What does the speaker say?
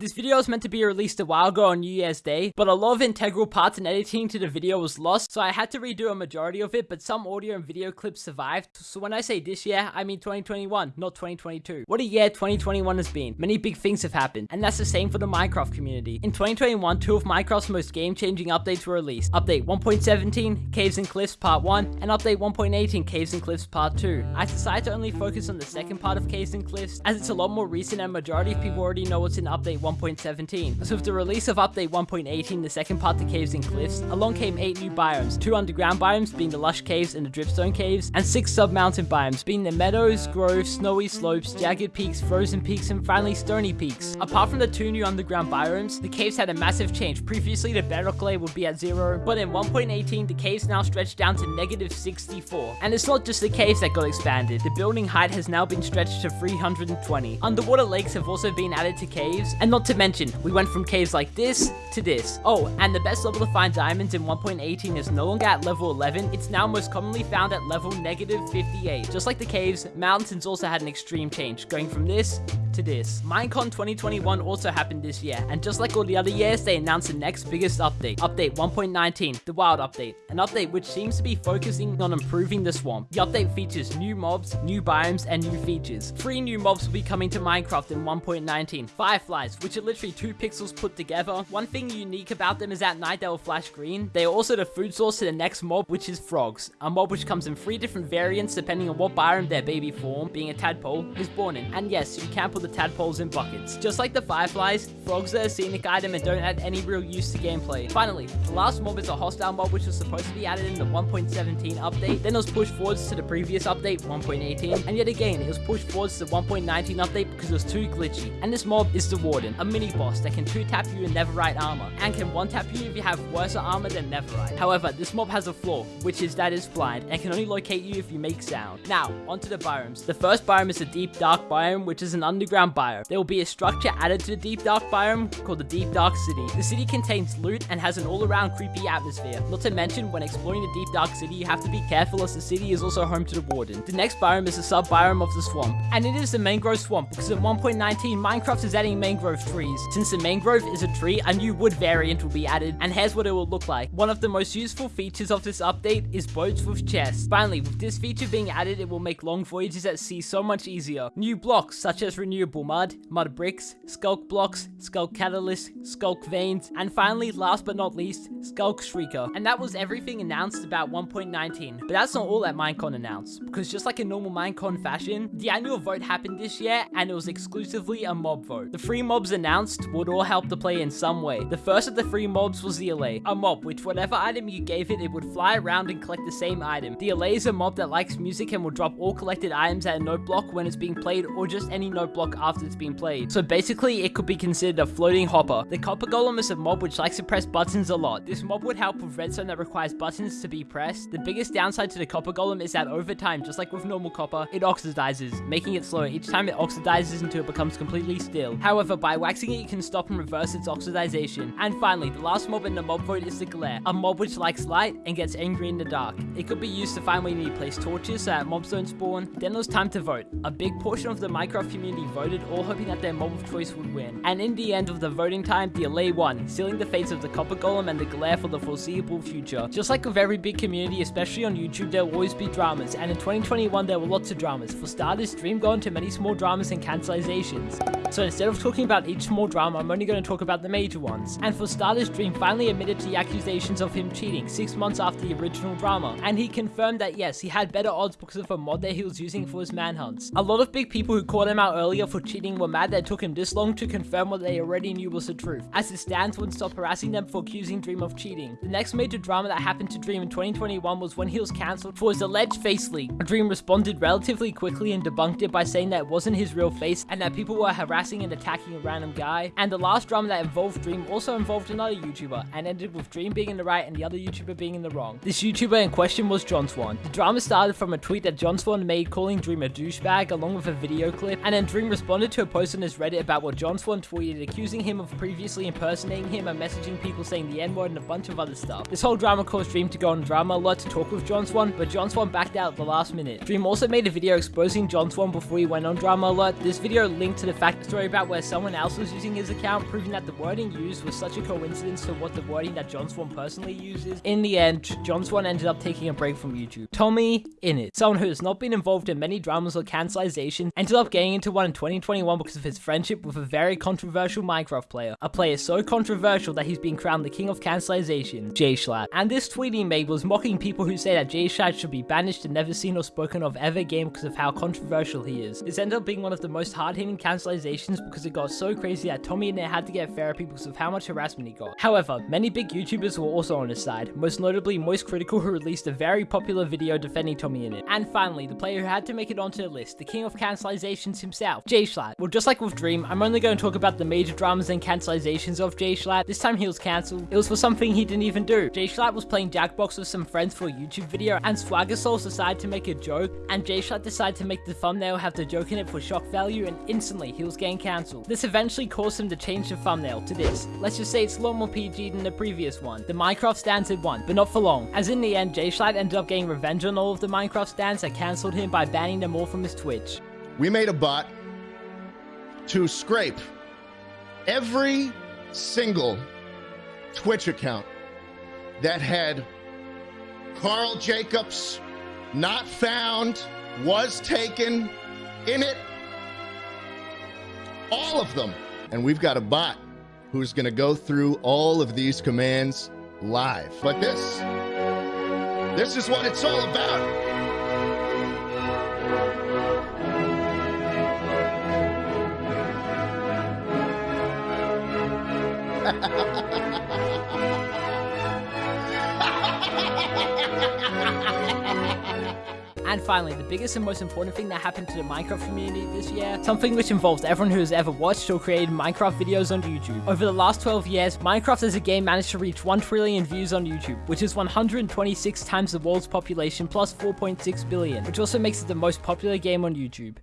This video was meant to be released a while ago on New Year's Day, but a lot of integral parts and editing to the video was lost, so I had to redo a majority of it, but some audio and video clips survived. So when I say this year, I mean 2021, not 2022. What a year 2021 has been. Many big things have happened, and that's the same for the Minecraft community. In 2021, two of Minecraft's most game-changing updates were released. Update 1.17, Caves and Cliffs Part 1, and Update 1.18, Caves and Cliffs Part 2. I decided to only focus on the second part of Caves and Cliffs, as it's a lot more recent and majority of people already know what's in Update 1.17. So with the release of update 1.18, the second part to Caves and Cliffs, along came 8 new biomes, 2 underground biomes being the Lush Caves and the Dripstone Caves, and 6 sub-mountain biomes being the Meadows, Groves, Snowy Slopes, Jagged Peaks, Frozen Peaks, and finally Stony Peaks. Apart from the 2 new underground biomes, the caves had a massive change. Previously the bedrock layer would be at 0, but in 1.18 the caves now stretch down to negative 64. And it's not just the caves that got expanded, the building height has now been stretched to 320. Underwater lakes have also been added to caves, and not to mention, we went from caves like this to this. Oh, and the best level to find diamonds in 1.18 is no longer at level 11, it's now most commonly found at level negative 58. Just like the caves, mountains also had an extreme change, going from this to this. Minecon 2021 also happened this year, and just like all the other years, they announced the next biggest update, update 1.19, the wild update, an update which seems to be focusing on improving the swamp. The update features new mobs, new biomes, and new features. Three new mobs will be coming to Minecraft in 1.19. Fireflies, which are literally two pixels put together. One thing unique about them is at night they will flash green. They are also the food source to the next mob, which is frogs. A mob which comes in three different variants depending on what biome their baby form, being a tadpole, is born in. And yes, you can put the tadpoles in buckets. Just like the fireflies, frogs are a scenic item and don't add any real use to gameplay. Finally, the last mob is a hostile mob which was supposed to be added in the 1.17 update, then it was pushed forwards to the previous update, 1.18, and yet again, it was pushed forwards to the 1.19 update because it was too glitchy. And this mob is the Warden, a mini boss that can 2-tap you in Netherite armor, and can 1-tap you if you have worse armor than Netherite. However, this mob has a flaw, which is that it's blind, and can only locate you if you make sound. Now, onto the biomes. The first biome is the Deep Dark biome, which is an underground biome. There will be a structure added to the Deep Dark biome called the Deep Dark City. The city contains loot and has an all-around creepy atmosphere. Not to mention, when exploring the Deep Dark City, you have to be careful as the city is also home to the Warden. The next biome is the sub-biome of the swamp, and it is the mangrove swamp because in 1.19 Minecraft is adding mangrove trees. Since the mangrove is a tree, a new wood variant will be added, and here's what it will look like. One of the most useful features of this update is boats with chests. Finally, with this feature being added, it will make long voyages at sea so much easier. New blocks such as renewable mud, mud bricks, Sculk blocks, Sculk catalyst, Sculk veins, and finally, last but not least, Sculk shrieker. And that was everything announced about 1.19. But that's not all that Minecon announced, because just like a normal Minecon fashion, the annual vote happened this year, and it was exclusively a mob vote. The three mobs announced would all help the play in some way. The first of the three mobs was the Allay, a mob which whatever item you gave it, it would fly around and collect the same item. The Allay is a mob that likes music and will drop all collected items at a note block when it's being played or just any note block after it's been played. So basically, it could be considered a floating hopper. The Copper Golem is a mob which likes to press buttons a lot. This mob would help with redstone that requires buttons to be pressed. The biggest downside to the Copper Golem is that over time, just like with normal copper, it oxidizes, making it slower each time it oxidizes until it becomes completely still. However, by waxing it, you can stop and reverse its oxidization. And finally, the last mob in the mob vote is the Glare, a mob which likes light and gets angry in the dark. It could be used to find where you need to place torches so that mobs don't spawn. Then was time to vote. A big portion of the Minecraft community voted, all hoping that their mob of choice would win. And in the end of the voting time, the Allay won, sealing the fates of the Copper Golem and the Glare for the foreseeable future. Just like with every big community, especially on YouTube, there will always be dramas, and in 2021 there were lots of dramas. For starters, Dream got into many small dramas and cancelizations. So instead of talking about each small drama, I'm only going to talk about the major ones. And for starters, Dream finally admitted to the accusations of him cheating six months after the original drama. And he confirmed that yes, he had better odds because of a mod that he was using for his manhunts. A lot of big people who called him out earlier for cheating were mad that it took him this long to confirm what they already knew was the truth. As his stands, wouldn't stop harassing them for accusing Dream of cheating. The next major drama that happened to Dream in 2021 was when he was cancelled for his alleged face leak. Dream responded relatively quickly and debunked it by saying that it wasn't his real face and that people were harassing and attacking a random guy. And the last drama that involved Dream also involved another YouTuber and ended with Dream being in the right and the other YouTuber being in the wrong. This YouTuber in question was John Swan. The drama started from a tweet that John Swan made calling Dream a douchebag along with a video clip and then Dream responded to a post on his Reddit about what John Swan tweeted accusing him of previously impersonating him and messaging people saying the N-word and a bunch of other stuff. This whole drama caused Dream to go on Drama Alert to talk with John Swan, but John Swan backed out at the last minute. Dream also made a video exposing John Swan before he went on Drama Alert. This video linked to the fact story about where someone else was using his account, proving that the wording used was such a coincidence to what the wording that John Swan personally uses. In the end, John Swan ended up taking a break from YouTube. Tommy Innit, someone who has not been involved in many dramas or cancelizations, ended up getting into one in 2021 because of his friendship with a very controversial Minecraft player. A player so controversial that he's been crowned the king of cancellation, Jay Schlatt. And this tweet he made was mocking people who say that Jay Schlatt should be banished and never seen or spoken of ever again because of how controversial he is. This ended up being one of the most hard-hitting cancelizations because it got so crazy that Tommy Innit had to get therapy because of how much harassment he got. However, many big YouTubers were also on his side, most notably Moist Critical who released a very popular video defending Tommy Innit. And finally, the player who had to make it onto the list, the king of cancelizations himself, Jay Schlatt. Well, just like with Dream, I'm only going to talk about the major dramas and cancelizations of Jay Schlatt. This time he was cancelled. It was for something he didn't even do. Jay Schlatt was playing Jackbox with some friends for a YouTube video, and Swagger Souls decided to make a joke, and Jay Schlatt decided to make the thumbnail have the joke in it for shock value, and instantly he was getting cancelled. This eventually caused him to change the thumbnail to this. Let's just say it's a lot more PG than the previous one, the Minecraft Standard one, but not for long, as in the end, Schlatt ended up getting revenge on all of the Minecraft stands that cancelled him by banning them all from his Twitch. We made a bot to scrape every single Twitch account that had Karl Jacobs not found, was taken in it. All of them. And we've got a bot who's going to go through all of these commands live. But this, this is what it's all about. And finally, the biggest and most important thing that happened to the Minecraft community this year, something which involves everyone who has ever watched or created Minecraft videos on YouTube. Over the last 12 years, Minecraft as a game managed to reach 1 trillion views on YouTube, which is 126 times the world's population plus 4.6 billion, which also makes it the most popular game on YouTube.